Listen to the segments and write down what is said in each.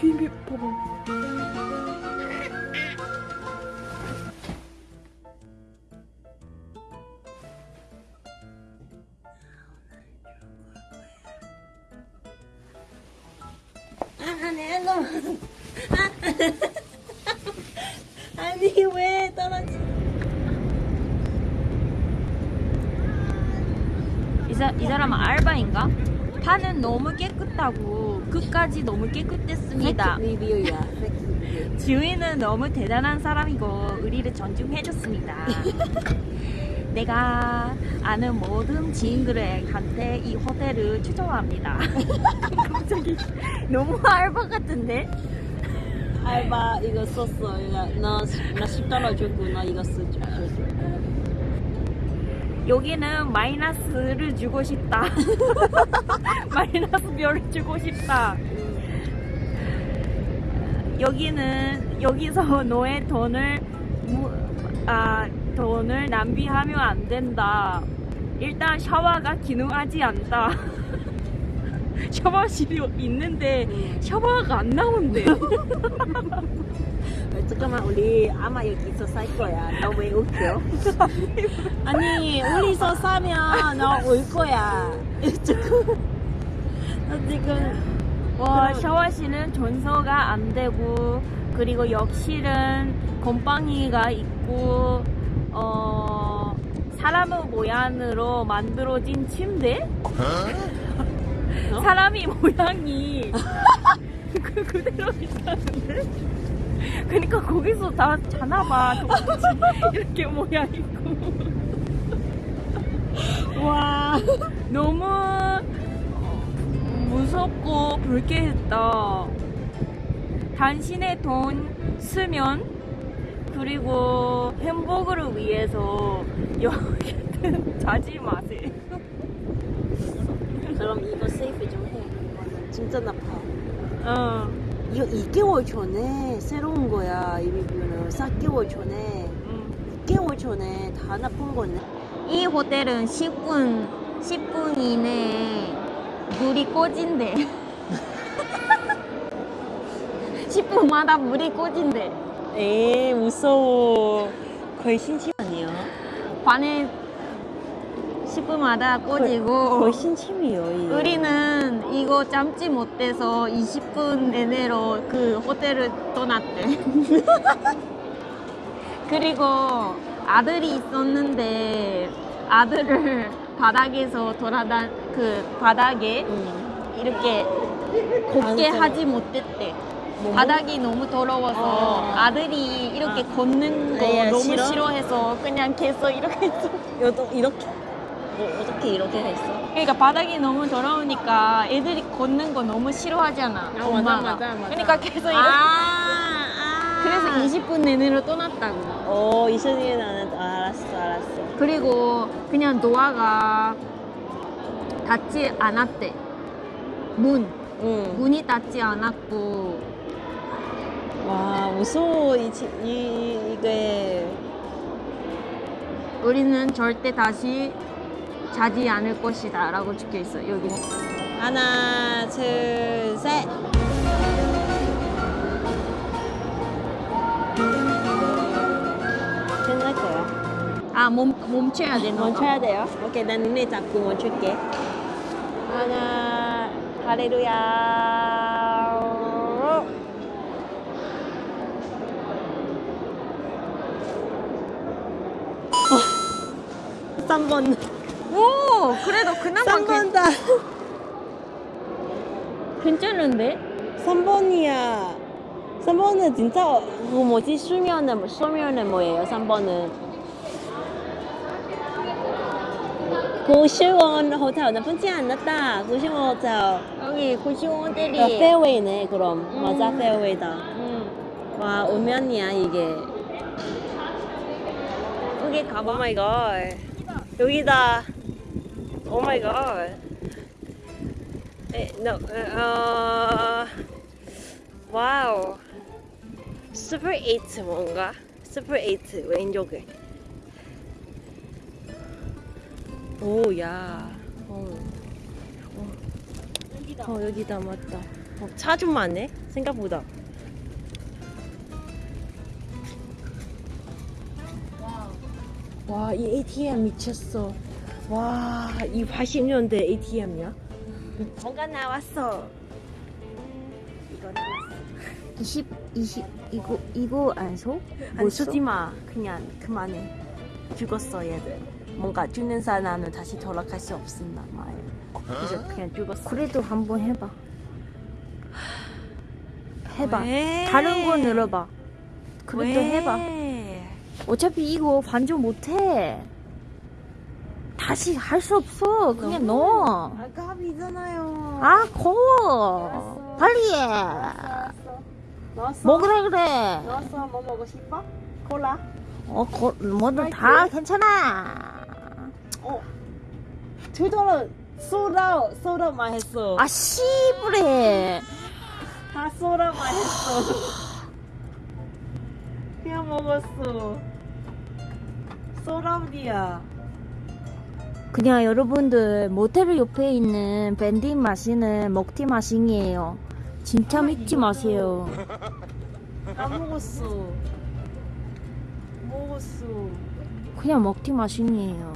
뒤에 봐봐. 아, 내 너무. 아니, 왜 떨어지? 이, 사, 이 사람은 알바인가? 판은 너무 깨끗하고 끝까지 너무 깨끗했습니다. 리뷰야. 지우이는 너무 대단한 사람이고 우리를 존중해줬습니다. 내가 아는 모든 지인들한테 이 호텔을 추천합니다. 갑자기 너무 알바 같은데? 알바 이거 썼어. 나, 나 10달러 줬고 나 이거 쓰 줘. 여기는 마이너스를 주고 싶다. 마이너스 별을 주고 싶다. 여기는 여기서 너의 돈을 무- 아 돈을 낭비하면 안 된다. 일단 샤워가 기능하지 않다. 샤워실이 있는데 샤워가 안 나온대. 잠깐만 우리 아마 여기서 살 거야. 너 왜 웃겨? 아니 우리서 사면 너올 거야. 지금 나 지금 와 샤워실은 전서가 안 되고 그리고 욕실은 곰팡이가 있고 어 사람의 모양으로 만들어진 침대 어? 사람이 모양이 그 그대로 있다는데 그러니까 거기서 다 자나봐 똑같이 이렇게 모양 있고 와 너무 무섭고 불쾌했다. 당신의 돈 쓰면 그리고 행복을 위해서 여기는 자지 마세요. 그럼 이거 세이프 좀 해. 진짜 나빠. 어, 이거 2개월 전에 새로운 거야 이 리뷰는 4개월 전에 음. 6개월 전에 다 나쁜 거네. 이 호텔은 10분 10분 이내에 물이 꺼진대. 10분마다 물이 꺼진대. 에이 무서워. 거의 신침 아니야? 반에 10분마다 꺼지고 거의 신침이요. 이게. 우리는 이거 참지 못해서 20분 내내로 그 호텔을 떠났대. 그리고 아들이 있었는데 아들을 바닥에서 돌아다 그 바닥에 응. 이렇게 앉아서. 하지 못했대. 뭐, 바닥이 너무 더러워서 어. 아들이 이렇게 아. 걷는 거 아, 야, 너무 싫어? 싫어 해서 그냥 계속 이렇게 이렇게 뭐, 어떻게 이렇게 했어? 그러니까 바닥이 너무 더러우니까 애들이 걷는 거 너무 싫어하잖아. 맞아, 엄마가. 맞아, 맞아. 그러니까 계속 이렇게. 아, 아. 그래서 20분 내내로 떠났다고. 어 이선이 나는 아, 알았어 알았어. 그리고 그냥 노아가 닫지 않았대. 문. 응. 문이 닫지 않았고. 와 무서워 이, 지- 이 이게 우리는 절대 다시 자지 않을 것이다. 라고 적혀 있어, 여기. 하나 둘셋 끝날 거야. 아, 멈, 멈춰야 돼, 너. 멈춰야 돼요. 오케이 난 눈에 잡고 멈출게. 하나 할렐루야. 3번 오! 그래도 그나마 괜, 3번다 괜찮은데? 3번이야 3번은 진짜 그 뭐지 수면은 수면은 뭐예요 3번은 고시원 호텔 나쁘지 않았다 고시원 호텔 여기 고시원 아, 호텔이. 페어웨이네 그럼 음. 맞아 페어웨이다 음. 와 오면이야 이게 여기 가봐. 오마이갓 여기다 오마이갓 no, 어, 와우 슈퍼 8 뭔가? 슈퍼 8 왼쪽에. 오 야 어. 어. 어 여기다 맞다. 어, 차좀 많네 생각보다. 와 이 ATM 미쳤어 와 이 80년대 ATM이야 뭔가 나왔어 이거 나왔어 20, 20, 이거, 이거 안 소? 안 쓰지 마 그냥 그만해 죽었어 얘들 뭔가 죽는 사람은 다시 돌아갈 수 없습니다 말 그래서 그냥 죽었어 그래도 한번 해봐. 해봐. 왜? 다른 거 늘어봐. 그래도 왜? 해봐. 어차피 이거 반전 못해. 다시 할 수 없어. 그냥 넣어. 아까 이잖아요 아, 거워. 알았어. 빨리 해. 넣었어 뭐 그래, 그래. 넣었어 뭐 먹고 싶어? 콜라? 어, 거, 뭐든 다 괜찮아. 어 투더러 소다 소다만 했어 아, 씨부래. 다 소다만 했어 그냥 먹었어 소다디야 그냥 여러분들 모텔 옆에 있는 밴딩 마시는 먹튀 마싱이에요. 진짜 믿지 마세요. 다 먹었어 먹었어 그냥 먹튀 마싱이에요.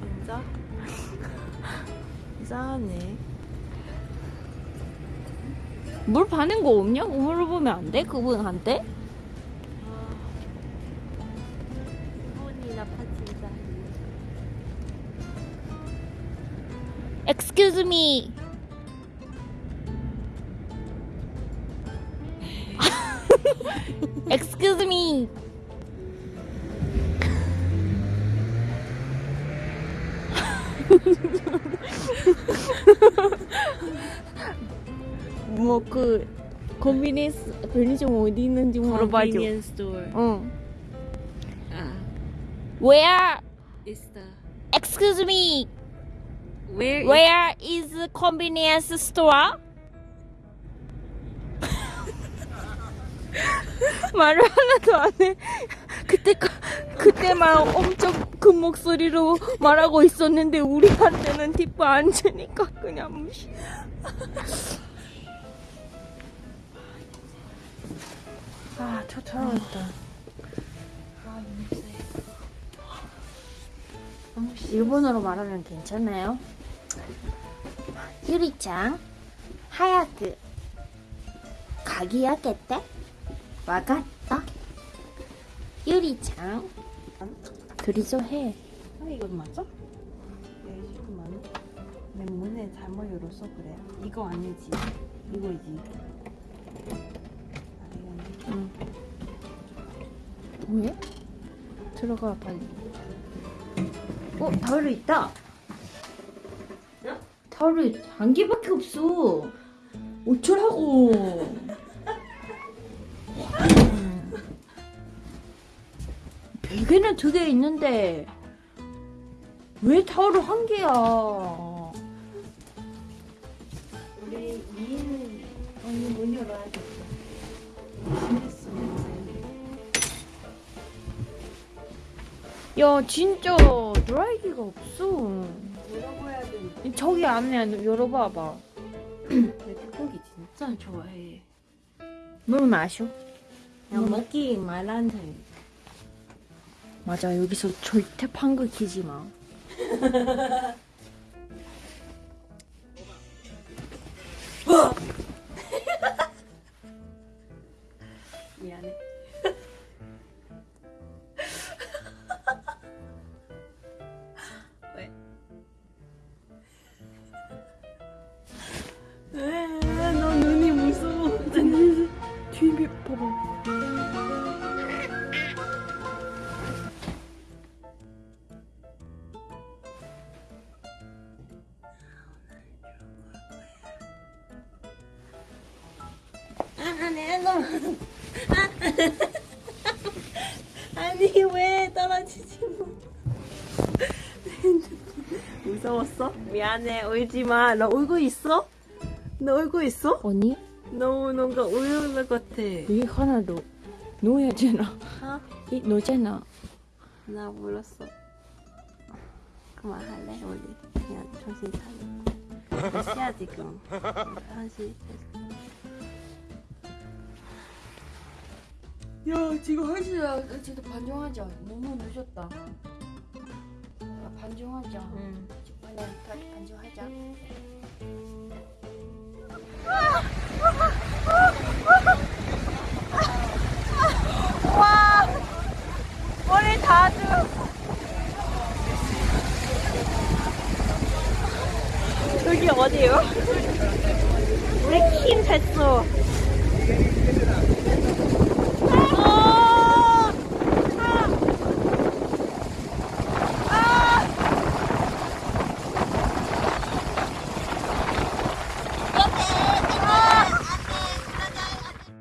진짜? 이상하네 물 파는 거 없냐고 물어보면 안 돼? 그분한테? Excuse me. Excuse me. 뭐그 컨비니스 편의점 어디 있는지 물어봐줘. Convenience store 응. 아 Where? is the Excuse me. Where Where is the convenience store? 말을 하나도 안 해. 그때 그때만 엄청 큰 목소리로 말하고 있었는데 우리한테는 팁도 안 주니까 그냥 무시. 아 초토로웠다 일본어로 말하면 괜찮아요? 유리짱 하얗게 가기야겠대? 와갔다 유리짱 그리죠 해아 이거 맞아? 네 잠깐만 내 문에 잘못 열어서 그래 이거 아니지 이거지 응. 왜? 들어가 빨리. 어 타월이 있다. 어? 타월이 한 개밖에 없어. 어쩌라고. 베개는 두 개 있는데 왜 타월이 한 개야? 우리 미인 언니 문 열어야겠다 됐어 야 진짜 드라이기가 없어. 열어봐야 돼 저기 안에 열어봐봐. 내 태국이 진짜 좋아해 물 마셔. 그냥 먹기 말한테 맞아 여기서 절대 방귀 키지 마. 아, 내 놈. 아니 왜 떨어지지 뭐. 무서웠어? 미안해 울지 마. 너 울고 있어? 너 울고 있어? 언니 너무 뭔가 우는 것 같아. 여기 하나도 놓여야잖아. 어? 이 놓잖아. 나 몰랐어. 그만할래 우리 그냥 정신 차리고 몇 시야 지금 1시 야 지금 한 시야. 진짜 반정하자 너무 늦었다. 아, 반정하자. 응. 다시 반정하자. 와 머리 다들 여기 어디요? 왜킴 했어